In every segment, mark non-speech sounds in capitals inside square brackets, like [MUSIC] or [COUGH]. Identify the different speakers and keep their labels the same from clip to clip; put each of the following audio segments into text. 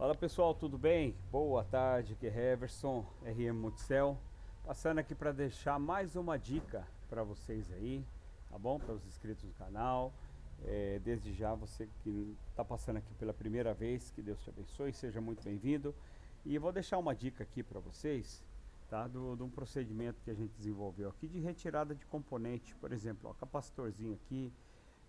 Speaker 1: Fala pessoal, tudo bem? Boa tarde, aqui é Heverson, RM Multicel. Passando aqui para deixar mais uma dica para vocês aí, tá bom? Para os inscritos do canal. É, desde já, você que está passando aqui pela primeira vez, que Deus te abençoe, seja muito bem-vindo. E vou deixar uma dica aqui para vocês, tá? Do, de um procedimento que a gente desenvolveu aqui de retirada de componente, por exemplo, ó, capacitorzinho aqui,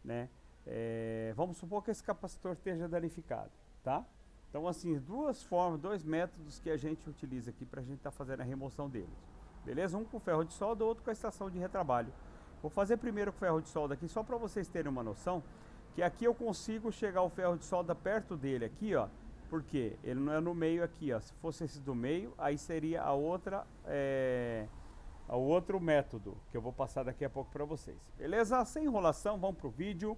Speaker 1: né? É, vamos supor que esse capacitor esteja danificado, tá? Então, assim, duas formas, dois métodos que a gente utiliza aqui para a gente estar tá fazendo a remoção deles. Beleza? Um com ferro de solda, outro com a estação de retrabalho. Vou fazer primeiro com ferro de solda aqui, só para vocês terem uma noção, que aqui eu consigo chegar o ferro de solda perto dele aqui, ó, porque ele não é no meio aqui, ó. Se fosse esse do meio, aí seria a outra, é, a outro método, que eu vou passar daqui a pouco para vocês. Beleza? Sem enrolação, vamos pro vídeo.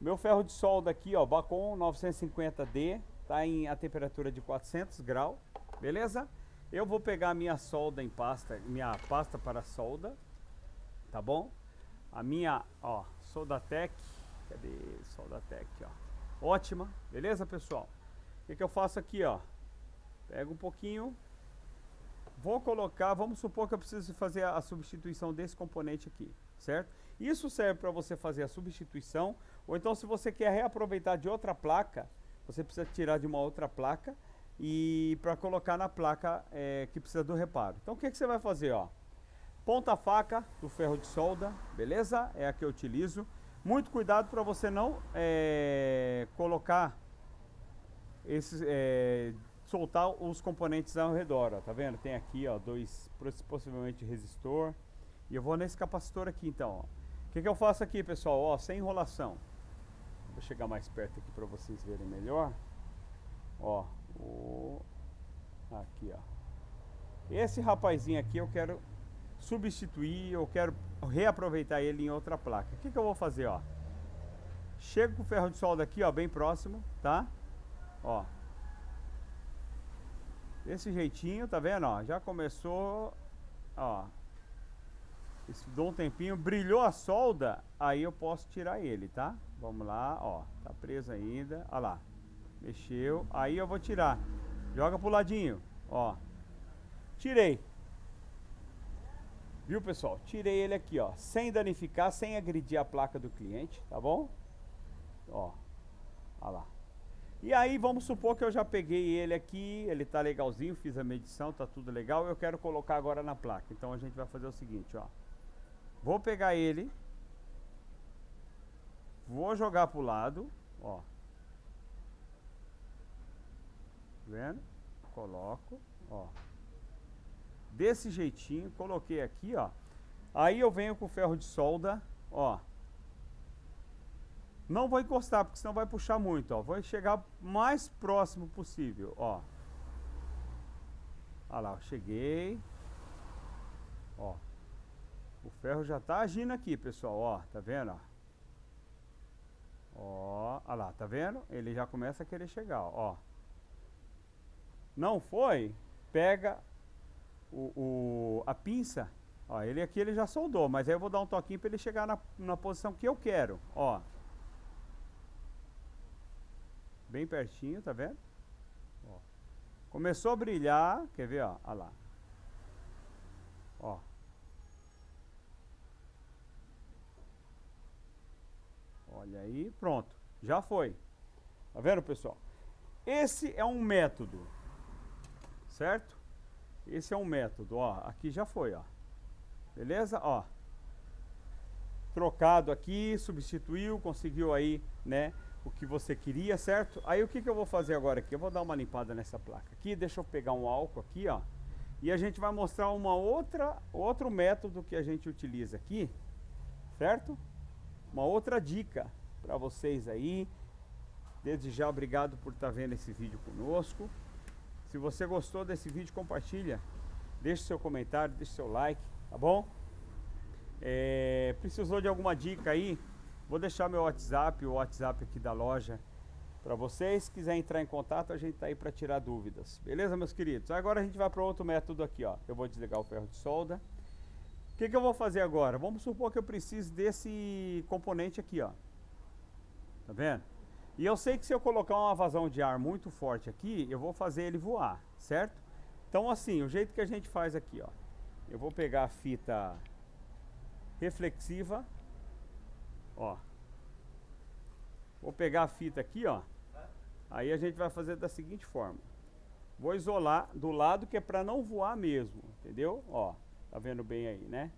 Speaker 1: Meu ferro de solda aqui, ó, Bacon 950D, Tá em a temperatura de 400 graus, beleza? Eu vou pegar minha solda em pasta, minha pasta para solda, tá bom? A minha, ó, Soldatec, cadê Soldatec, ó? Ótima, beleza, pessoal? O que, que eu faço aqui, ó? Pego um pouquinho, vou colocar, vamos supor que eu preciso fazer a substituição desse componente aqui, certo? Isso serve para você fazer a substituição, ou então se você quer reaproveitar de outra placa, você precisa tirar de uma outra placa e para colocar na placa é, que precisa do reparo. Então o que, que você vai fazer? Ó? Ponta faca do ferro de solda, beleza? É a que eu utilizo. Muito cuidado para você não é, colocar é, soltar os componentes ao redor, ó, tá vendo? Tem aqui, ó, dois, possivelmente resistor. E eu vou nesse capacitor aqui, então. O que, que eu faço aqui, pessoal? Ó, sem enrolação. Vou chegar mais perto aqui para vocês verem melhor. Ó, o... aqui, ó. Esse rapazinho aqui eu quero substituir, eu quero reaproveitar ele em outra placa. O que, que eu vou fazer, ó? Chego com o ferro de solda aqui, ó, bem próximo, tá? Ó. Desse jeitinho, tá vendo, ó? Já começou, ó. Dou um tempinho, brilhou a solda, aí eu posso tirar ele, tá? Vamos lá, ó. Tá preso ainda. Olha lá. Mexeu. Aí eu vou tirar. Joga pro ladinho. Ó. Tirei. Viu, pessoal? Tirei ele aqui, ó. Sem danificar, sem agredir a placa do cliente, tá bom? Ó. Olha lá. E aí, vamos supor que eu já peguei ele aqui, ele tá legalzinho, fiz a medição, tá tudo legal. Eu quero colocar agora na placa. Então a gente vai fazer o seguinte, ó. Vou pegar ele, Vou jogar pro lado, ó. Vendo? Coloco, ó. Desse jeitinho, coloquei aqui, ó. Aí eu venho com o ferro de solda, ó. Não vou encostar, porque senão vai puxar muito, ó. Vou chegar mais próximo possível, ó. Olha lá, cheguei. Ó. O ferro já tá agindo aqui, pessoal, ó. Tá vendo, ó? Ó, olha lá, tá vendo? Ele já começa a querer chegar, ó. Não foi? Pega o, o, a pinça, ó, ele aqui ele já soldou, mas aí eu vou dar um toquinho para ele chegar na, na posição que eu quero, ó. Bem pertinho, tá vendo? Ó. Começou a brilhar, quer ver, ó, olha lá. Ó. Olha aí, pronto. Já foi. Tá vendo, pessoal? Esse é um método. Certo? Esse é um método, ó. Aqui já foi, ó. Beleza? Ó. Trocado aqui, substituiu, conseguiu aí, né? O que você queria, certo? Aí o que, que eu vou fazer agora aqui? Eu vou dar uma limpada nessa placa aqui. Deixa eu pegar um álcool aqui, ó. E a gente vai mostrar uma outra, outro método que a gente utiliza aqui. Certo? Uma outra dica para vocês aí. Desde já, obrigado por estar tá vendo esse vídeo conosco. Se você gostou desse vídeo, compartilha. Deixe seu comentário, deixe seu like, tá bom? É, precisou de alguma dica aí? Vou deixar meu WhatsApp, o WhatsApp aqui da loja para vocês. Se quiser entrar em contato, a gente tá aí para tirar dúvidas. Beleza, meus queridos? Agora a gente vai para outro método aqui, ó. Eu vou desligar o ferro de solda. O que, que eu vou fazer agora? Vamos supor que eu precise desse componente aqui, ó. Tá vendo? E eu sei que se eu colocar uma vazão de ar muito forte aqui, eu vou fazer ele voar, certo? Então assim, o jeito que a gente faz aqui, ó. Eu vou pegar a fita reflexiva, ó. Vou pegar a fita aqui, ó. Aí a gente vai fazer da seguinte forma. Vou isolar do lado que é para não voar mesmo, entendeu? Ó, tá vendo bem aí, né?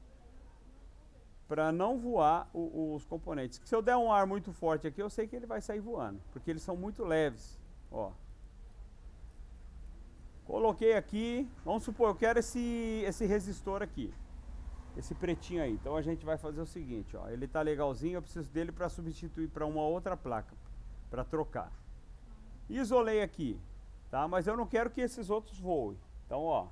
Speaker 1: Para não voar o, os componentes. Se eu der um ar muito forte aqui, eu sei que ele vai sair voando, porque eles são muito leves, ó. Coloquei aqui, vamos supor, eu quero esse, esse resistor aqui. Esse pretinho aí. Então a gente vai fazer o seguinte, ó. Ele tá legalzinho, eu preciso dele para substituir para uma outra placa, para trocar. Isolei aqui, tá? Mas eu não quero que esses outros voem. Então, ó,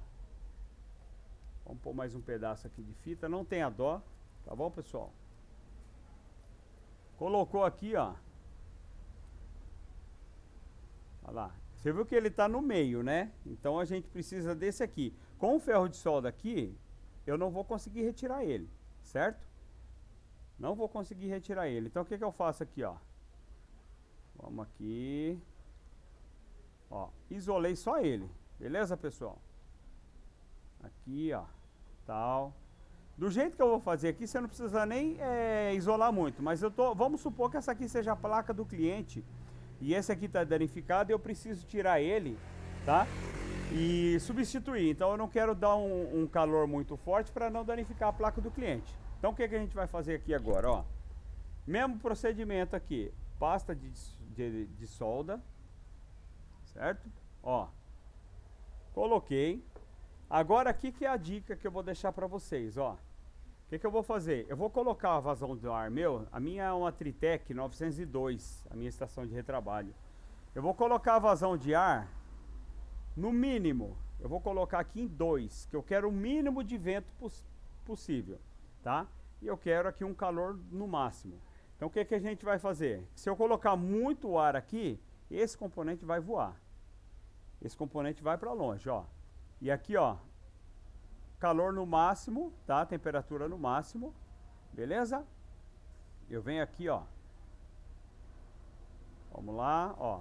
Speaker 1: vamos pôr mais um pedaço aqui de fita, não tenha dó, tá bom, pessoal? Colocou aqui, ó. Olha lá. Você viu que ele está no meio, né? Então a gente precisa desse aqui. Com o ferro de solda aqui, eu não vou conseguir retirar ele, certo? Não vou conseguir retirar ele. Então o que, que eu faço aqui, ó? Vamos aqui. Ó, isolei só ele. Beleza, pessoal? Aqui, ó. Tal. Do jeito que eu vou fazer aqui, você não precisa nem é, isolar muito. Mas eu tô. Vamos supor que essa aqui seja a placa do cliente. E esse aqui está danificado e eu preciso tirar ele, tá? E substituir. Então eu não quero dar um, um calor muito forte para não danificar a placa do cliente. Então o que, que a gente vai fazer aqui agora, ó? Mesmo procedimento aqui. Pasta de, de, de solda certo? Ó, coloquei. Agora aqui que é a dica que eu vou deixar para vocês, ó. O que, que eu vou fazer? Eu vou colocar a vazão do ar meu, a minha é uma Tritec 902, a minha estação de retrabalho. Eu vou colocar a vazão de ar no mínimo, eu vou colocar aqui em 2, que eu quero o mínimo de vento poss possível, tá? E eu quero aqui um calor no máximo. Então o que, que a gente vai fazer? Se eu colocar muito ar aqui, esse componente vai voar esse componente vai para longe, ó. E aqui, ó, calor no máximo, tá? Temperatura no máximo, beleza? Eu venho aqui, ó. Vamos lá, ó.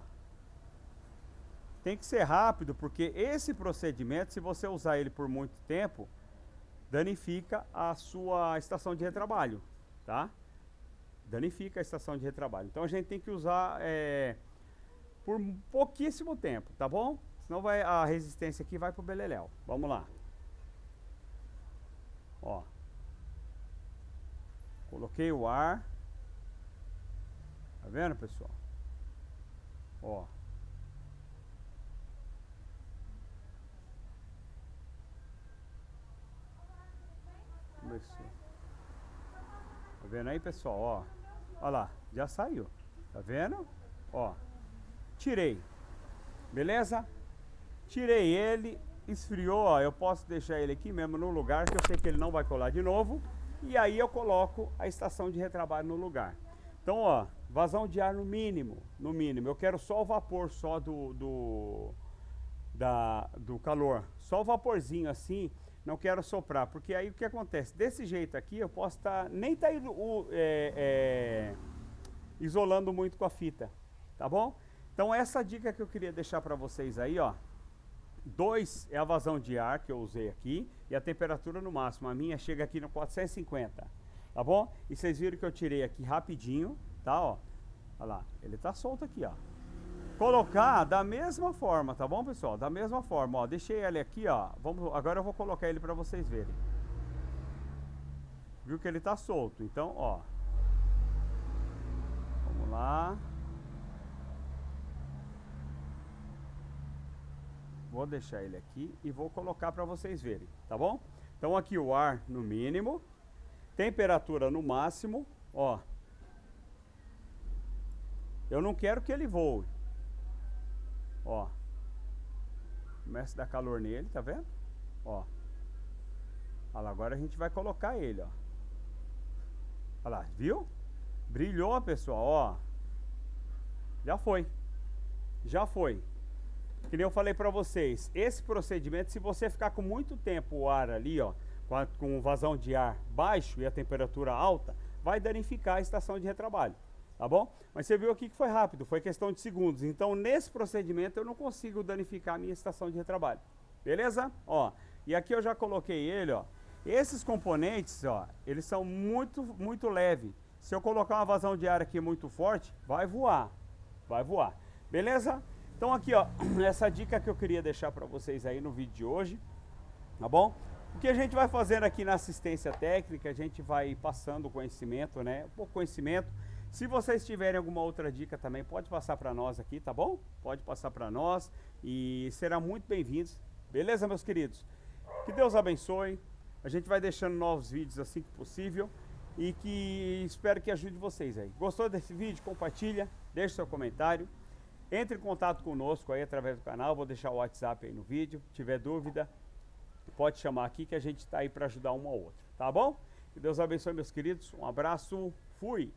Speaker 1: Tem que ser rápido, porque esse procedimento, se você usar ele por muito tempo, danifica a sua estação de retrabalho, tá? Danifica a estação de retrabalho. Então a gente tem que usar é, por pouquíssimo tempo, tá bom? Senão vai, a resistência aqui vai pro beleléu. Vamos lá. Ó. Coloquei o ar. Tá vendo, pessoal? Ó. Começou. Tá vendo aí, pessoal? Ó. Olha lá, já saiu. Tá vendo? Ó. Tirei. Beleza? Tirei ele, esfriou, ó, eu posso deixar ele aqui mesmo no lugar, que eu sei que ele não vai colar de novo. E aí eu coloco a estação de retrabalho no lugar. Então, ó, vazão de ar no mínimo, no mínimo. Eu quero só o vapor só do, do, da, do calor. Só o vaporzinho assim, não quero soprar. Porque aí o que acontece? Desse jeito aqui eu posso estar, tá, nem tá é, é, isolando muito com a fita, tá bom? Então essa dica que eu queria deixar para vocês aí, ó. 2 é a vazão de ar que eu usei aqui e a temperatura no máximo. A minha chega aqui no 450, tá bom? E vocês viram que eu tirei aqui rapidinho, tá, ó. Olha lá, ele tá solto aqui, ó. Colocar da mesma forma, tá bom, pessoal? Da mesma forma, ó. Deixei ele aqui, ó. Vamos, agora eu vou colocar ele para vocês verem. Viu que ele tá solto, então, ó. Vamos lá. Vou deixar ele aqui e vou colocar para vocês verem, tá bom? Então aqui o ar no mínimo, temperatura no máximo, ó. Eu não quero que ele voe. Ó. Começa a dar calor nele, tá vendo? Ó. Olha lá, agora a gente vai colocar ele, ó. Olha lá, viu? Brilhou, pessoal, ó. Já foi. Já foi. Que eu falei para vocês, esse procedimento, se você ficar com muito tempo o ar ali, ó, com, com vazão de ar baixo e a temperatura alta, vai danificar a estação de retrabalho. tá bom? Mas você viu aqui que foi rápido, foi questão de segundos. Então, nesse procedimento, eu não consigo danificar a minha estação de retrabalho. Beleza? Ó, e aqui eu já coloquei ele, ó. Esses componentes, ó, eles são muito, muito leves. Se eu colocar uma vazão de ar aqui muito forte, vai voar. Vai voar. Beleza? Então aqui, ó, [CLEARS THROAT] essa dica que eu queria deixar para vocês aí no vídeo de hoje, tá bom? O que a gente vai fazendo aqui na assistência técnica, a gente vai passando conhecimento, né? Um pouco conhecimento. Se vocês tiverem alguma outra dica também, pode passar para nós aqui, tá bom? Pode passar para nós e serão muito bem-vindos. Beleza, meus queridos? Que Deus abençoe. A gente vai deixando novos vídeos assim que possível e que espero que ajude vocês aí. Gostou desse vídeo? Compartilha, deixe seu comentário. Entre em contato conosco aí através do canal, vou deixar o WhatsApp aí no vídeo. Se tiver dúvida, pode chamar aqui que a gente está aí para ajudar um ao outro, tá bom? Que Deus abençoe meus queridos, um abraço, fui!